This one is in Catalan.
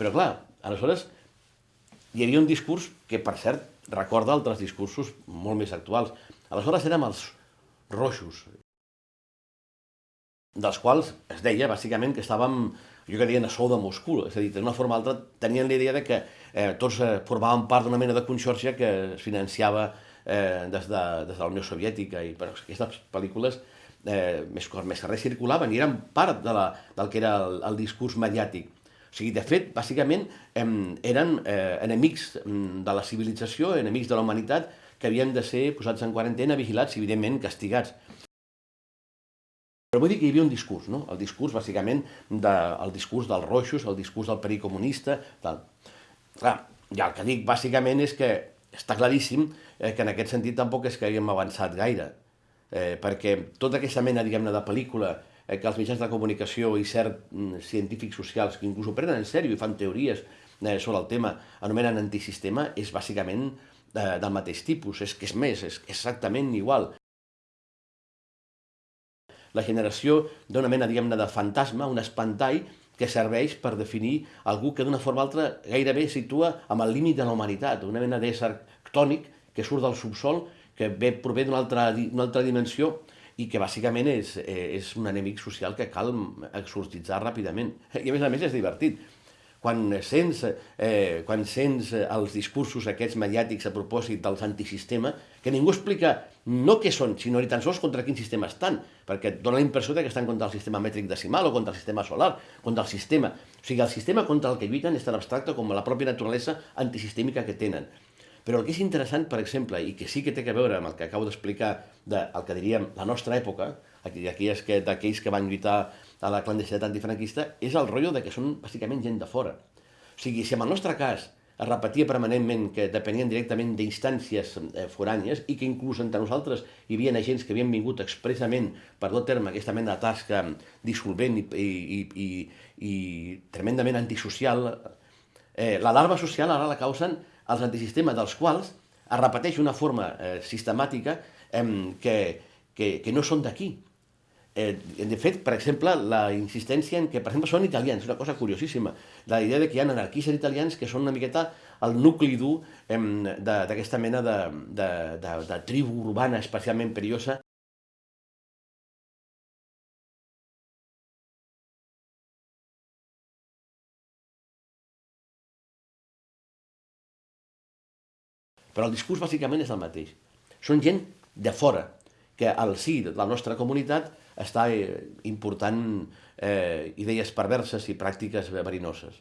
Però clar, aleshores hi havia un discurs que, per cert, recorda altres discursos molt més actuals. Aleshores érem els roixos, dels quals es deia, bàsicament, que estàvem, jo que deien, a sou de Moscou, és a dir, d'una forma o altra tenien la idea de que eh, tots eh, formaven part d'una mena de conxorxa que es financiava eh, des, de, des de la Unió Soviètica, i però aquestes pel·lícules eh, més, més que res circulaven i eren part de la, del que era el, el discurs mediàtic. O sigui, de fet, bàsicament, eh, eren eh, enemics de la civilització, enemics de la humanitat, que havien de ser posats en quarantena, vigilats i, evidentment, castigats. Però vull dir que hi havia un discurs, no? El discurs, bàsicament, de, el discurs dels roixos, el discurs del perill comunista, tal. Clar, ja el que dic, bàsicament, és que està claríssim eh, que en aquest sentit tampoc és que haguem avançat gaire, eh, perquè tota aquesta mena, diguem-ne, de pel·lícula que els mitjans de comunicació i cert mm, científics socials que inclús ho prenen en sèrio i fan teories eh, sobre el tema, anomenen antisistema, és bàsicament eh, del mateix tipus, és que és més, és exactament igual. La generació d'una mena, diguem-ne, de fantasma, un espantall que serveix per definir algú que d'una forma o altra gairebé situa amb el límit de la humanitat, una mena d'ésser ctònic que surt del subsol, que ve, prové d'una altra, altra dimensió i que bàsicament és, eh, és un enemic social que cal exorcitzar ràpidament. I a més a més és divertit quan sents, eh, quan sents els discursos aquests mediàtics a propòsit dels antisistema, que ningú explica no què són, sinó ni tan sols contra quin sistema estan, perquè et dona la impressió que estan contra el sistema mètric decimal o contra el sistema solar, contra el sistema. O sigui, el sistema contra el que lluiten és tan abstracte com la pròpia naturalesa antisistèmica que tenen. Però el que és interessant, per exemple, i que sí que té a veure amb el que acabo d'explicar del de, que diríem la nostra època, d'aquells que, que van lluitar a la clandestinitat antifranquista, és el rotllo de que són bàsicament gent de fora. O sigui, si en el nostre cas es repetia permanentment que depenien directament d'instàncies eh, forànies i que inclús entre nosaltres hi havia agents que havien vingut expressament per dur terme aquesta mena de tasca dissolvent i, i, i, i tremendament antisocial, eh, l'alarma social ara la causen els antisistemes dels quals es repeteix una forma eh, sistemàtica eh, que, que, que no són d'aquí, Eh, de fet, per exemple, la insistència en que, per exemple, són italians, una cosa curiosíssima, la idea de que hi ha anarquistes italians que són una miqueta el nucli dur eh, d'aquesta mena de, de, de, de tribu urbana especialment perillosa. Però el discurs bàsicament és el mateix. Són gent de fora, que al sí de la nostra comunitat està eh, important eh, idees perverses i pràctiques verinoses.